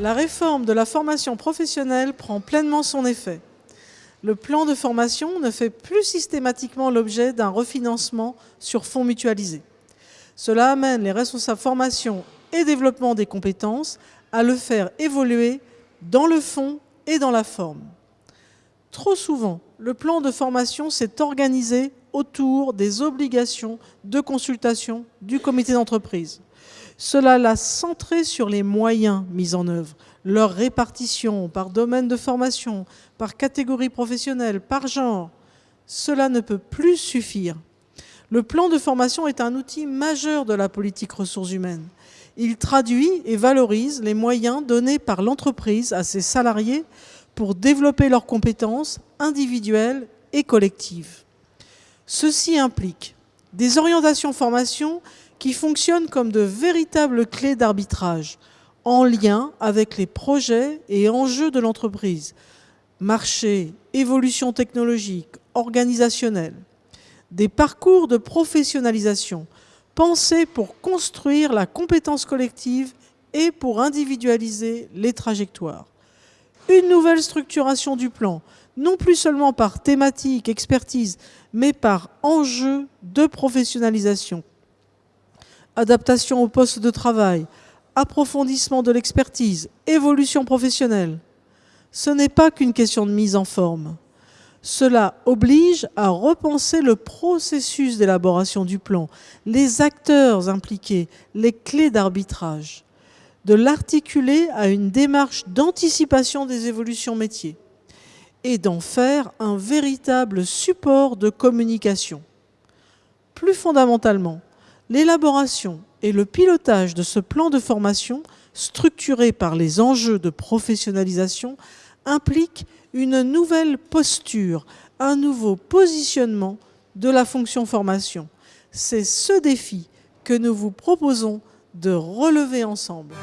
La réforme de la formation professionnelle prend pleinement son effet. Le plan de formation ne fait plus systématiquement l'objet d'un refinancement sur fonds mutualisés. Cela amène les responsables formation et développement des compétences à le faire évoluer dans le fond et dans la forme. Trop souvent, le plan de formation s'est organisé autour des obligations de consultation du comité d'entreprise. Cela l'a centré sur les moyens mis en œuvre, leur répartition par domaine de formation, par catégorie professionnelle, par genre. Cela ne peut plus suffire. Le plan de formation est un outil majeur de la politique ressources humaines. Il traduit et valorise les moyens donnés par l'entreprise à ses salariés pour développer leurs compétences individuelles et collectives. Ceci implique des orientations formation qui fonctionnent comme de véritables clés d'arbitrage en lien avec les projets et enjeux de l'entreprise, marché, évolution technologique, organisationnelle, des parcours de professionnalisation pensés pour construire la compétence collective et pour individualiser les trajectoires. Une nouvelle structuration du plan, non plus seulement par thématique, expertise, mais par enjeu de professionnalisation. Adaptation au poste de travail, approfondissement de l'expertise, évolution professionnelle. Ce n'est pas qu'une question de mise en forme. Cela oblige à repenser le processus d'élaboration du plan, les acteurs impliqués, les clés d'arbitrage, de l'articuler à une démarche d'anticipation des évolutions métiers et d'en faire un véritable support de communication. Plus fondamentalement, l'élaboration et le pilotage de ce plan de formation structuré par les enjeux de professionnalisation implique une nouvelle posture, un nouveau positionnement de la fonction formation. C'est ce défi que nous vous proposons de relever ensemble.